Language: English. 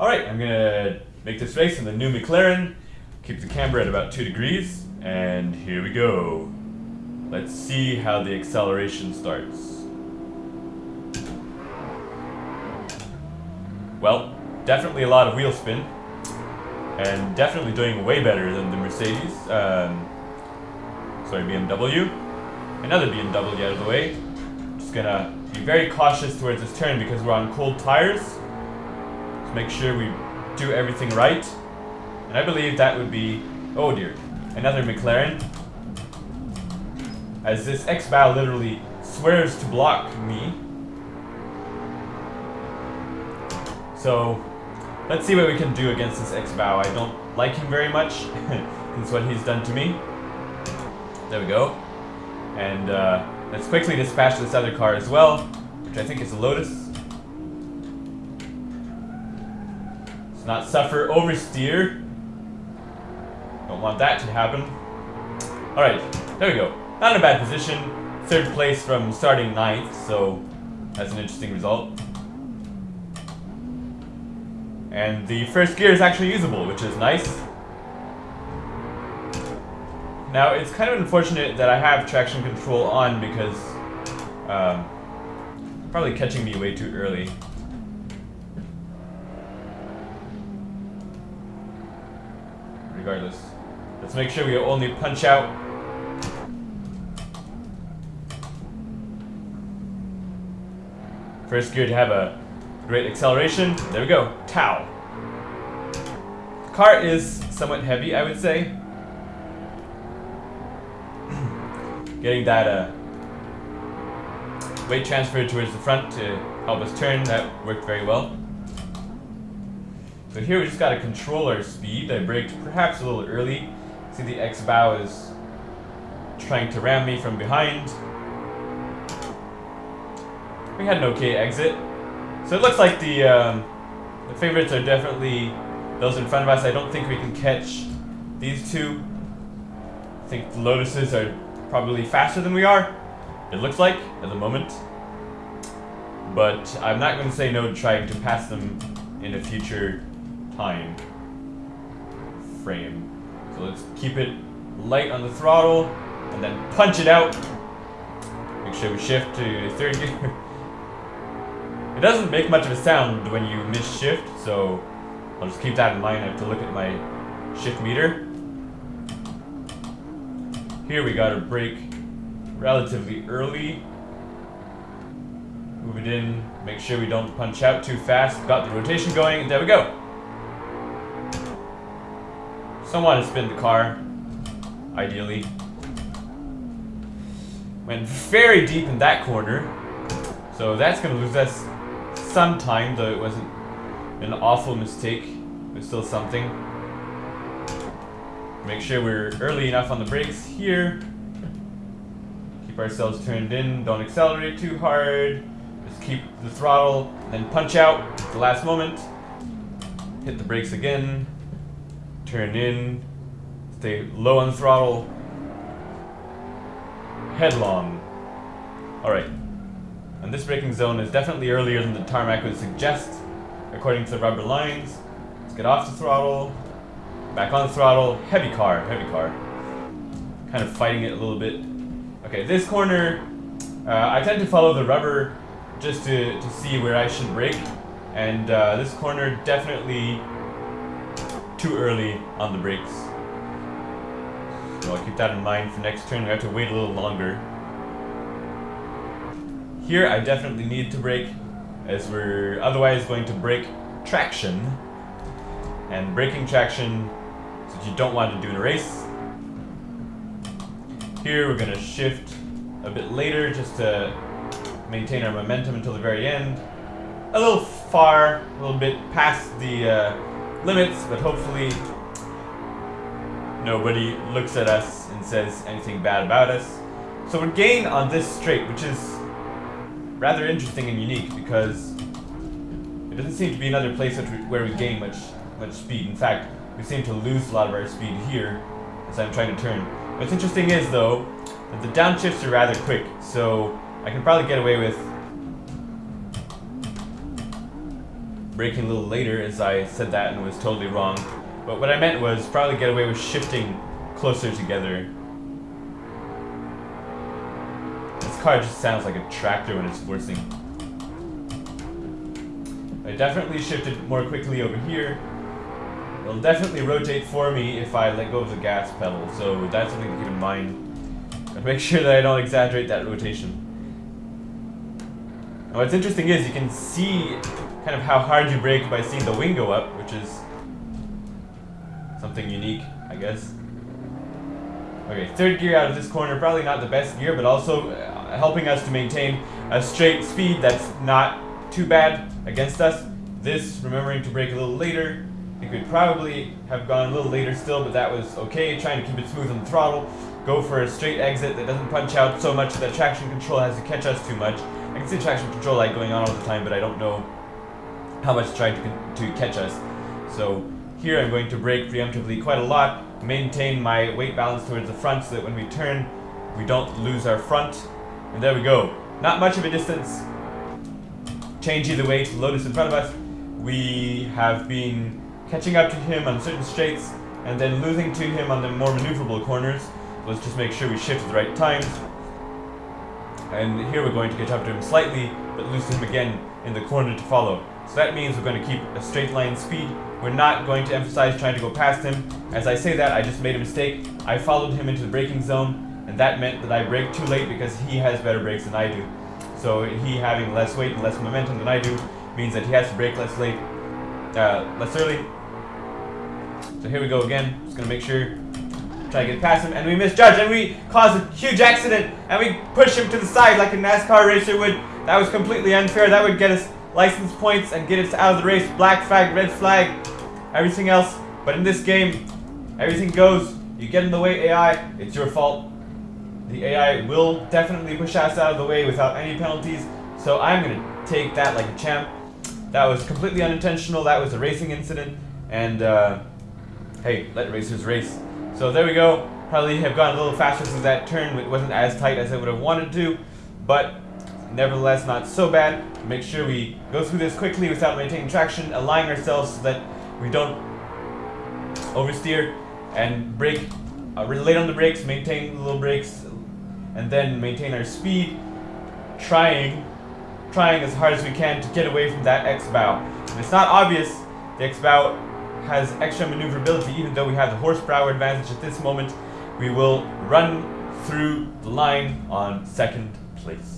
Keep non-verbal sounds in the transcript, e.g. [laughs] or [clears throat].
Alright, I'm gonna make this race in the new McLaren, keep the camber at about 2 degrees, and here we go. Let's see how the acceleration starts. Well, definitely a lot of wheel spin, and definitely doing way better than the Mercedes. Um, sorry, BMW. Another BMW out of the way. Just gonna be very cautious towards this turn because we're on cold tires. To make sure we do everything right. And I believe that would be, oh dear, another McLaren. As this X-Bow literally swears to block me. So, let's see what we can do against this X-Bow. I don't like him very much. [laughs] Since what he's done to me. There we go. And uh, let's quickly dispatch this other car as well, which I think is a Lotus. Not suffer oversteer. Don't want that to happen. Alright, there we go. Not in a bad position. Third place from starting ninth, so that's an interesting result. And the first gear is actually usable, which is nice. Now, it's kind of unfortunate that I have traction control on because um, probably catching me way too early. Regardless, let's make sure we only punch out First gear to have a great acceleration. There we go. Tau. The car is somewhat heavy, I would say. [clears throat] getting that uh, weight transferred towards the front to help us turn, that worked very well. So here we just got to control our speed. I braked perhaps a little early. See the X-Bow is trying to ram me from behind. We had an okay exit. So it looks like the, um, the favorites are definitely those in front of us. I don't think we can catch these two. I think the Lotuses are probably faster than we are, it looks like, at the moment. But I'm not going to say no to trying to pass them in a future time frame. So let's keep it light on the throttle, and then punch it out. Make sure we shift to [laughs] third gear. it doesn't make much of a sound when you miss shift, so I'll just keep that in mind. I have to look at my shift meter. Here we got a brake relatively early. Move it in, make sure we don't punch out too fast. Got the rotation going, there we go. Someone to spin the car, ideally. Went very deep in that corner, so that's going to lose us some time, though it wasn't an awful mistake. But still something. Make sure we're early enough on the brakes here. Keep ourselves turned in, don't accelerate too hard. Just keep the throttle, then punch out at the last moment. Hit the brakes again. Turn in. Stay low on throttle. Headlong. Alright. And this braking zone is definitely earlier than the tarmac would suggest, according to the rubber lines. Let's get off the throttle. Back on throttle. Heavy car, heavy car. Kind of fighting it a little bit. Okay, this corner, uh, I tend to follow the rubber just to, to see where I should brake. And uh, this corner, definitely too early on the brakes. So I'll keep that in mind for next turn. We have to wait a little longer. Here, I definitely need to brake, as we're otherwise going to break traction. And braking traction that you don't want to do in a race. Here we're going to shift a bit later just to maintain our momentum until the very end. A little far, a little bit past the uh, limits, but hopefully nobody looks at us and says anything bad about us. So we're gain on this straight, which is rather interesting and unique because it doesn't seem to be another place where we gain much much speed. In fact, we seem to lose a lot of our speed here as I'm trying to turn. What's interesting is, though, that the downshifts are rather quick, so I can probably get away with braking a little later as I said that and was totally wrong. But what I meant was probably get away with shifting closer together. This car just sounds like a tractor when it's forcing. I definitely shifted more quickly over here. It'll definitely rotate for me if I let go of the gas pedal, so that's something to keep in mind. And make sure that I don't exaggerate that rotation. What's interesting is you can see kind of how hard you brake by seeing the wing go up, which is something unique, I guess. Okay, third gear out of this corner, probably not the best gear, but also uh, helping us to maintain a straight speed that's not too bad against us. This, remembering to brake a little later, I think we'd probably have gone a little later still, but that was okay, trying to keep it smooth on the throttle. Go for a straight exit that doesn't punch out so much that traction control has to catch us too much. I can see traction control light going on all the time, but I don't know how much it's trying to, to catch us. So here I'm going to brake preemptively quite a lot, maintain my weight balance towards the front so that when we turn, we don't lose our front. And there we go. Not much of a distance. Change either way to Lotus in front of us. We have been catching up to him on certain straights and then losing to him on the more maneuverable corners. Let's just make sure we shift at the right times. And here we're going to catch up to him slightly, but lose him again in the corner to follow. So that means we're going to keep a straight line speed. We're not going to emphasize trying to go past him. As I say that, I just made a mistake. I followed him into the braking zone, and that meant that I braked too late because he has better brakes than I do. So he having less weight and less momentum than I do means that he has to brake less late, uh, less early. So here we go again. Just gonna make sure, try to get past him, and we misjudge, and we cause a huge accident, and we push him to the side like a NASCAR racer would. That was completely unfair. That would get us license points and get us out of the race. Black flag, red flag, everything else. But in this game, everything goes. You get in the way, AI, it's your fault. The AI will definitely push us out of the way without any penalties. So I'm going to take that like a champ. That was completely unintentional. That was a racing incident. And, uh, hey, let racers race. So there we go. Probably have gone a little faster since that turn. It wasn't as tight as I would have wanted to. But nevertheless not so bad. Make sure we go through this quickly without maintaining traction, align ourselves so that we don't oversteer and brake, uh, late on the brakes, maintain the little brakes, and then maintain our speed, trying, trying as hard as we can to get away from that X-bow. it's not obvious, the X-bow has extra maneuverability even though we have the horsepower advantage at this moment. We will run through the line on second place.